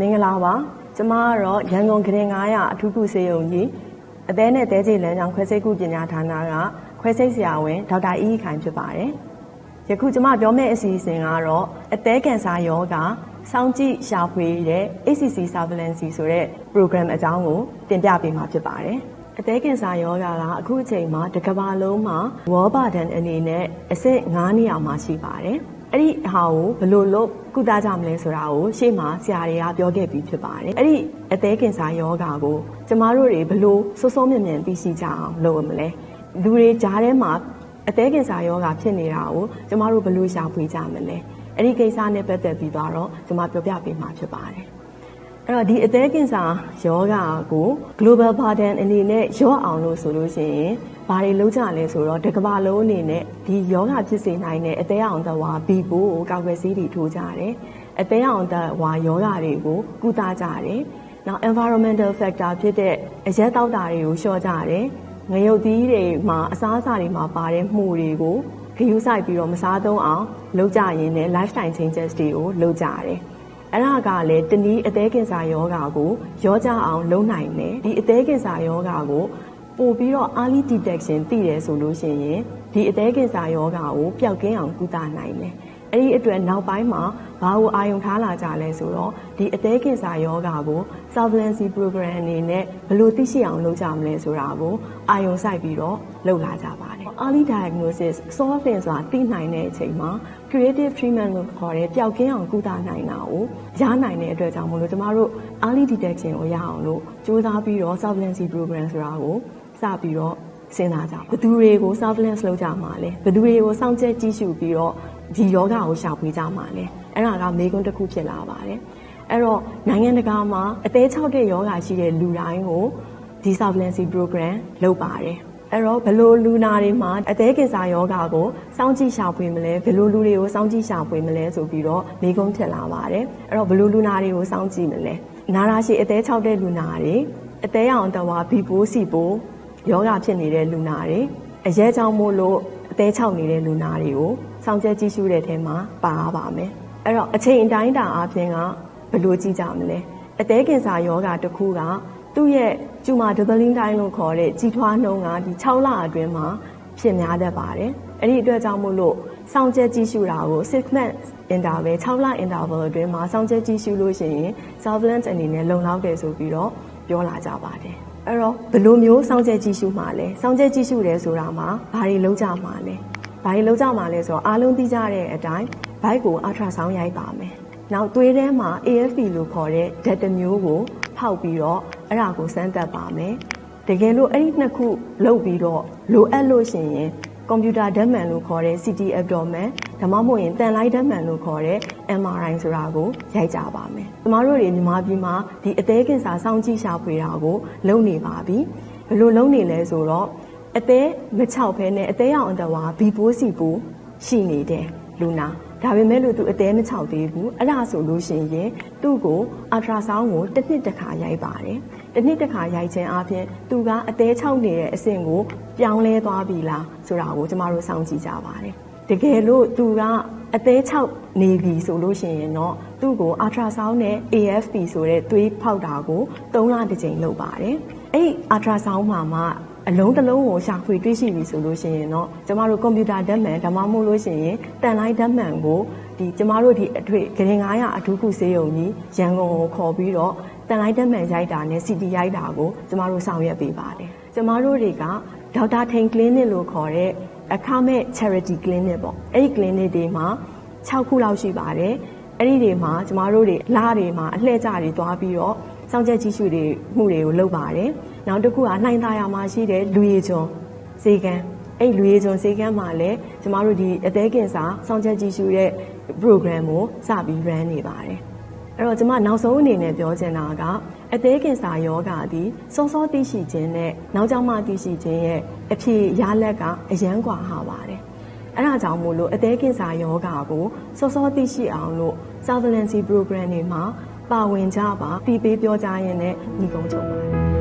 မင်္ဂလာပါကျမကတော့ရန်ကုန်ကရင်900အထူးကုဆေးရုံကြီးအသေးနဲ့တဲကြီးလမ်းကြောင်းခွဲစိတ်ကုပညာဌာနကခွဲစိတ်ဆရာဝန်ဒေါက်တာအီးခိုင်ဖြစ်ပါတယ်ယခုကျမပြောမယ့်အစီအစဉ်ကတော့အသေးကင်ဆာယောဂစောင့်ကြည့်ရှာဖွေတဲ့ ACC surveillance ဆိုတဲ့ program အကြောင်းကိုတင်ပြပေးမှာဖြစ်ပါတယ်အသေးကင်ဆာယောဂါကအခုအချိန်မှာတစ်ကမ္ဘာလုံးမှာဝေါ်ဘာဒန်အနေနဲ့အဆင့်9နေရာမှာရှိပါတယ်။ အဲ့ဒီဟာကိုဘယ်လိုလုပ်ကုသကြမလဲဆိုတာကိုရှေ့မှာဆရာတွေကပြောခဲ့ပြီးဖြစ်ပါတယ်အဲ့ဒီအသေးကင်ဆာယောဂါကိုကျမတို့တွေဘယ်လိုစိုးစိုးမြင်မြင်သိရှိကြအောင်လုပ်ရမလဲလူတွေကြားထဲမှာအသေးကင်ဆာယောဂါဖြစ်နေတာကိုကျမတို့ဘယ်လိုရှာဖွေကြမလဲအဲ့ဒီကိစ္စနဲ့ပတ်သက်ပြီးတော့ကျမပြောပြပေးမှာဖြစ်ပါတယ် အဲ့တော့ဒီအသေးကင်ဆာယောဂါကို global burden အနေနဲ့ရော့အောင်လို့ဆိုလို့ရှိရင်ဘာတွေလုပ်ကြလဲဆိုတော့တကဘာလုံးအနေနဲ့ဒီယောဂဖြစ်စေနိုင်တဲ့အသေးအောင်သဝါဘီပိုးကိုကောက်ွယ်ဆေးတွေထိုးကြတယ်အသေးအောင်သဝါယောဂတွေကိုကုသကြတယ်နောက် environmental factor ဖြစ်တဲ့အရက်တောက်တာတွေကိုလျှော့ကြတယ်ငရုတ်သီးတွေမှာအစားအစာတွေမှာပါတဲ့မှုတွေကိုခရူးဆိုင်ပြီးတော့မစားသုံးအောင်လုပ်ကြရင်းနဲ့ lifestyle changes တွေကိုလုပ်ကြရတယ် အဲ့ဒါကလည်းတနည်းအသေးကင်ဆာယောဂါကိုရောကြအောင်လုပ်နိုင်တယ်ဒီအသေးကင်ဆာယောဂါကိုပို့ပြီးတော့ early detection သိတယ်ဆိုလို့ရှိရင်ဒီအသေးကင်ဆာယောဂါကိုပျောက်ကင်းအောင်ကုသနိုင်တယ်။ အဲ့ဒီအတွက်နောက်ပိုင်းမှာဘာကိုအာရုံထားလာကြလဲဆိုတော့ဒီအသေးကင်ဆာယောဂါကို surveillance program အနေနဲ့ဘယ်လိုသိရှိအောင်လုပ်ကြမလဲဆိုတာကိုအာရုံစိုက်ပြီးတော့လုပ်လာကြပါတယ်။ early diagnosis solving ဆိုတာသိနိုင်တဲ့အချိန်မှာ creative treatment လို့ခေါ်တဲ့ပျောက်ကင်းအောင်ကုသနိုင်တာကိုရနိုင်တဲ့အတွက်ကြောင့်မို့လို့ကျမတို့ early detection ကိုရအောင်လို့စူးစမ်းပြီးတော့ surveillance program ဆိုတာကိုစပြီးတော့စဉ်းစားကြဘသူတွေကို surveillance လုပ်ကြမှာလဲဘသူတွေကိုစောင့်ကြည့်ကြည့်ရှုပြီးတော့ ဒီယောဂကိုရှာဖွေကြမှာလဲအဲ့ဒါကမေးခွန်းတစ်ခုဖြစ်လာပါတယ်အဲ့တော့နိုင်ငံတကာမှာအသေး၆တဲ့ယောဂရှိတဲ့လူတိုင်းကိုဒီ surveillance program လုပ်ပါတယ်အဲ့တော့ဘလို့လူနာတွေမှာအသေးကင်ဆာယောဂါကိုစောင့်ကြည့်ရှာဖွေမလဲဘလို့လူတွေကိုစောင့်ကြည့်ရှာဖွေမလဲဆိုပြီးတော့မိကုံးထက်လာပါတယ်အဲ့တော့ဘလို့လူနာတွေကိုစောင့်ကြည့်မလဲနာရာရှိအသေး၆တဲ့လူနာတွေအသေးအောင်တဝါဘီပိုးစီပိုးယောဂဖြစ်နေတဲ့လူနာတွေအရဲကြောင့်မို့လို့အသေးချောက်နေတဲ့လူနာတွေကို စောင့်ကြကြည့်ရှုတဲ့ထဲမှာပါပါမယ်အဲ့တော့အချိန်အတိုင်းတာအပြင်ကဘယ်လိုကြည့်ကြမလဲအသေးကင်ဆာယောဂတစ်ခုကသူ့ရဲ့ကျူမာဒဘလင်းတိုင်းလို့ခေါ်တဲ့ကြီးထွားနှုန်းကဒီ6လအတွင်းမှာဖြစ်များတတ်ပါတယ်အဲ့ဒီအတွက်ကြောင့်မို့လို့စောင့်ကြကြည့်ရှုတာကို6 month interval 6လ interval အတွင်းမှာစောင့်ကြကြည့်ရှုလို့ရှိရင် surveillance အနေနဲ့လုံလောက်တယ်ဆိုပြီးတော့ပြောလာကြပါတယ်အဲ့တော့ဘယ်လိုမျိုးစောင့်ကြည့်ကြည့်ရှုမှာလဲစောင့်ကြည့်ကြည့်ရှုတယ်ဆိုတာမှာဘာတွေလုပ်ကြမှာလဲ ဘာတွေလုပ်ကြမှာလဲဆိုတော့အားလုံးသိကြတဲ့အတိုင်းဘိုက်ကိုအထရာဆောင်းရိုက်ပါမယ်နောက်သွေးထဲမှာ AFP လို့ခေါ်တဲ့ဓာတ်တစ်မျိုးကိုဖောက်ပြီးတော့အဲ့ဒါကိုစမ်းသပ်ပါမယ်တကယ်လို့အဲ့ဒီနှစ်ခုလုပ်ပြီးတော့လိုအပ်လို့ရှိရင်ကွန်ပျူတာဓာတ်မှန်လို့ခေါ်တဲ့ CT abdomen ဒါမှမဟုတ်ရင်တန်လိုက်ဓာတ်မှန်လို့ခေါ်တဲ့ MRI ဆိုတာကိုရိုက်ကြပါမယ်။ကျမတို့တွေမြန်မာပြည်မှာဒီအသေးကင်ဆာစောင့်ကြည့်ရှာဖွေတာကိုလုပ်နေပါပြီ။ဘယ်လိုလုပ်နေလဲဆိုတော့ အသေးမချောက်ဖဲနဲ့အသေးအောင်အတဝါဘီပိုးစီပိုးရှိနေတဲ့လူနာဒါပေမဲ့လို့သူအသေးမချောက်သေးဘူးအဲ့ဒါဆိုလို့ရှိရင်သူ့ကိုအထရာဆောင်းကိုတစ်နှစ်တစ်ခါရိုက်ပါတယ်တစ်နှစ်တစ်ခါရိုက်ခြင်းအပြင်သူကအသေးချောက်နေတဲ့အဆင့်ကိုပြောင်းလဲသွားပြီလားဆိုတာကိုကျမတို့စောင့်ကြည့်ကြပါတယ်တကယ်လို့သူကအသေးချောက်နေပြီဆိုလို့ရှိရင်တော့သူ့ကိုအထရာဆောင်းနဲ့ AFP ဆိုတဲ့သွေးဖောက်တာကို၃လတစ်ကြိမ်လုပ်ပါတယ်အဲ့အထရာဆောင်းမှာမှ အလုံးတစ်လုံးကိုရှာဖွေတွေ့ရှိပြီဆိုလို့ရှိရင်တော့ကျမတို့ကွန်ပျူတာဓာတ်မှန်ဒါမှမဟုတ်လို့ရှိရင်တန်လိုက်ဓာတ်မှန်ကိုဒီကျမတို့ဒီအထွေဂရင်900အထူးကုဆေးရုံကြီးရန်ကုန်ကိုခေါ်ပြီးတော့တန်လိုက်ဓာတ်မှန်ရိုက်တာနဲ့ CT ရိုက်တာကိုကျမတို့ဆောင်ရွက်ပေးပါတယ်ကျမတို့တွေကဒေါက်တာထိန် clinic လို့ခေါ်တဲ့အခမဲ့ charity clinic ပေါ့အဲ့ဒီ clinic တွေမှာ6ခုလောက်ရှိပါတယ် အဲ့ဒီတွေမှာကျမတို့တွေလားတွေမှာအလှည့်ကျတွေသွားပြီးတော့စောင့်ချက်ကြီးရှုတွေမှုတွေကိုလုပ်ပါတယ်နောက်တစ်ခုကနှိုင်းသားရမှာရှိတဲ့လူရည်ကျွန်းဈေးကန်းအဲ့လူရည်ကျွန်းဈေးကန်းမှာလည်းကျမတို့ဒီအသေးကင်စာစောင့်ချက်ကြီးရှုတဲ့ program ကိုစပြီး run နေပါတယ်အဲ့တော့ကျမနောက်ဆုံးအနေနဲ့ပြောချင်တာကအသေးကင်စာယောဂသည်စောစောသိရှိခြင်းနဲ့နောက်ကြောင့်မှသိရှိခြင်းရဲ့အဖြစ်ရလက်ကအရန်ကွာဟပါတယ် အဲ့ဒါကြောင့်မို့လို့အသေးကင်ဆာယောဂါကိုစောစောသိရှိအောင်လို့ surveillance program တွေမှာပါဝင်ကြပါတီးပေးပြောကြရင်းနဲ့ညီကုန်းချုပ်ပါတယ်